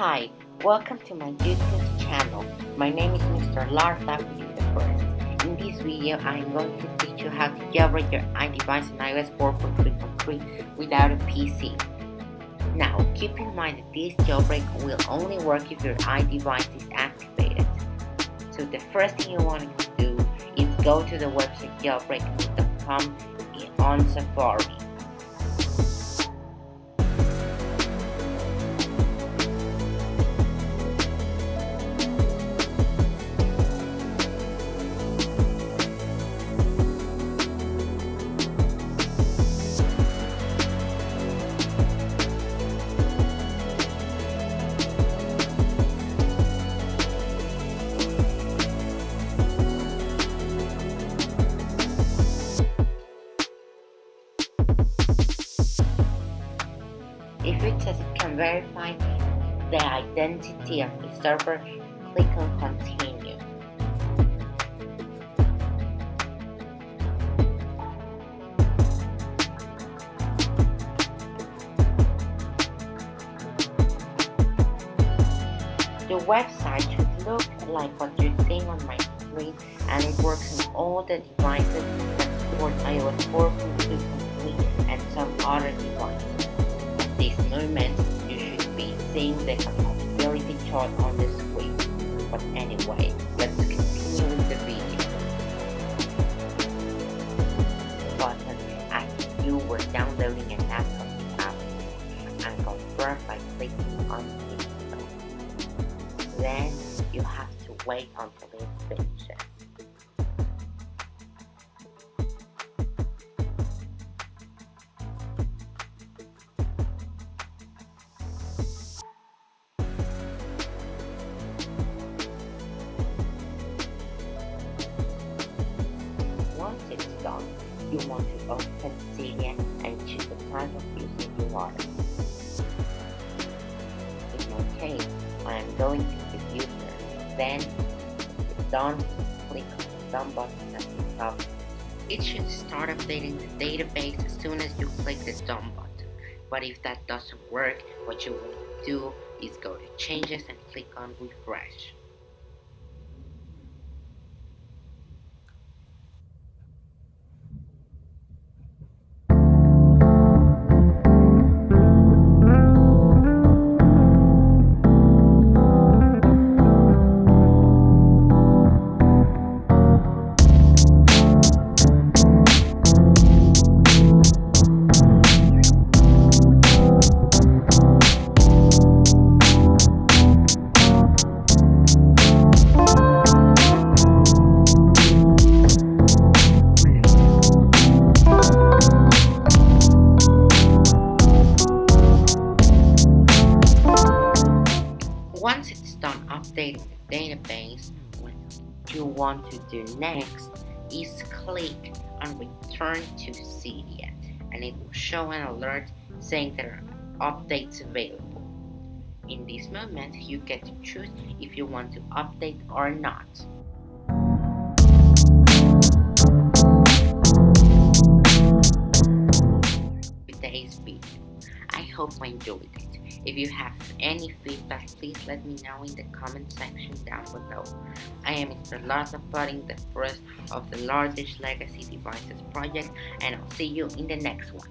Hi, welcome to my YouTube channel. My name is Mr. Lars the First. In this video, I am going to teach you how to jailbreak your iDevice on iOS 4.3.3 without a PC. Now, keep in mind that this jailbreak will only work if your iDevice is activated. So the first thing you want to do is go to the website jailbreak.com on Safari. If says it can verify the identity of the server, click on continue. The website should look like what you're seeing on my screen and it works on all the devices that support iOS 4.2.3 and some other devices this moment, you should be seeing the compatibility chart on the screen. But anyway, let's continue with the video. Button as you were downloading an app from the App and confirm by clicking on it. Then you have to wait until it you want to open Cydia and choose the type of user you are. In my case, I am going to the user. Then, it's done, click on the done button at the top. It should start updating the database as soon as you click the done button. But if that doesn't work, what you want to do is go to changes and click on refresh. Database, what you want to do next is click on return to Cydia and it will show an alert saying there are updates available. In this moment, you get to choose if you want to update or not. Today's video. I hope you enjoyed it. If you have any feedback, please let me know in the comment section down below. I am Mr. Lars Putting, the first of the largest legacy devices project, and I'll see you in the next one.